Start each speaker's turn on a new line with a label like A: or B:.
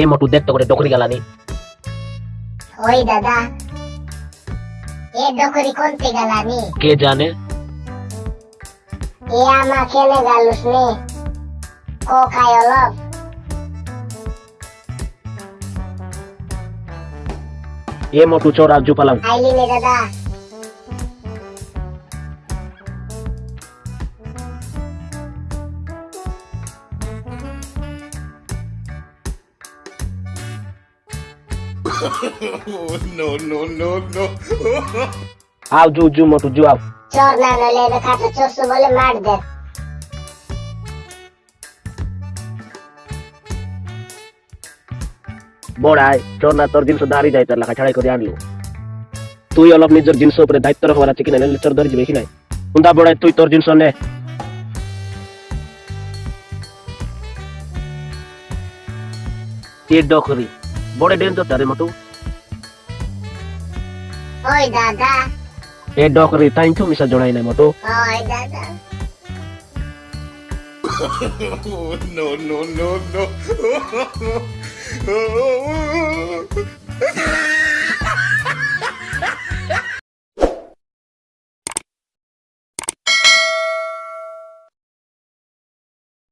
A: এ মোটু দেখতে করে ডকরি গেলানি।
B: ওই দাদা এ ডকরি কোনতে গেলানি?
A: কে জানে?
B: এ আমা খেলে গালুস নে। কো খাই অলপ।
A: এ মোটু চোর আর জুপালাম।
B: আইলি নে দাদা।
C: Oh, no, no, no, no.
A: আও জু জু মোটু জু আও।
B: চোর না নলে এবে খাটো চোরসু বলে মার দে।
A: বড়াই চোর না তোর জিনিস দাঁড়িয়ে যাই তার লেখা ছাড়াই করে আনলো। তুই অলপ নিজের জিনিস উপরে দায়িত্ব রাখবার আছে কিনা নাহলে চোর ধরে যাবে কি নাই? কুন্দা বড়াই তুই তোর জিনিস নে। এ ডকরি বড় ডেন তো তারে মোটু
B: ওই দাদা
A: এ ডকরি তাই তো মিশা জড়াই নাই মোটু
B: ওই দাদা
C: Oh, no, no, no, no.